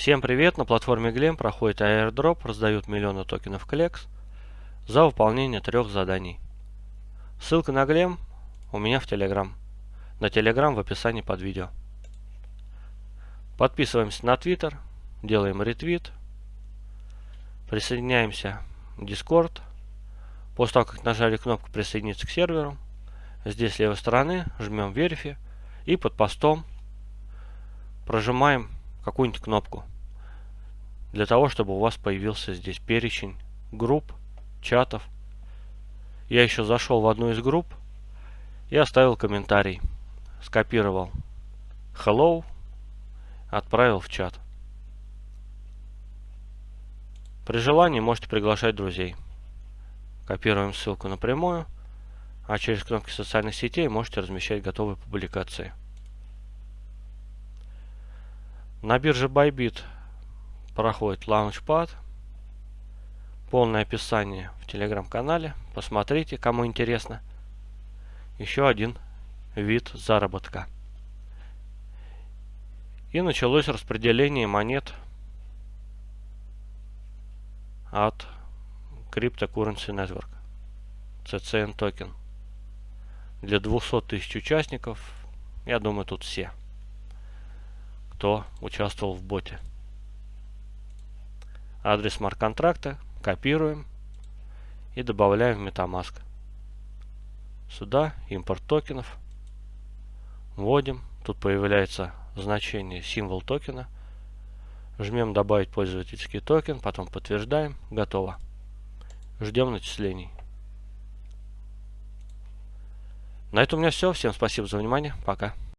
Всем привет! На платформе Glem проходит airdrop, раздают миллионы токенов Клекс за выполнение трех заданий. Ссылка на Glem у меня в Telegram. На Telegram в описании под видео. Подписываемся на Twitter, делаем ретвит, присоединяемся в Discord. После того, как нажали кнопку присоединиться к серверу, здесь с левой стороны жмем Verify и под постом прожимаем какую-нибудь кнопку для того, чтобы у вас появился здесь перечень групп, чатов. Я еще зашел в одну из групп и оставил комментарий. Скопировал hello, отправил в чат. При желании можете приглашать друзей. Копируем ссылку напрямую, а через кнопки социальных сетей можете размещать готовые публикации. На бирже Bybit проходит Launchpad. Полное описание в телеграм-канале. Посмотрите, кому интересно. Еще один вид заработка. И началось распределение монет от Cryptocurrency Network. CCN токен. Для 200 тысяч участников, я думаю, тут все кто участвовал в боте. Адрес смарт-контракта копируем и добавляем в MetaMask. Сюда импорт токенов. Вводим. Тут появляется значение символ токена. Жмем добавить пользовательский токен, потом подтверждаем. Готово. Ждем начислений. На этом у меня все. Всем спасибо за внимание. Пока.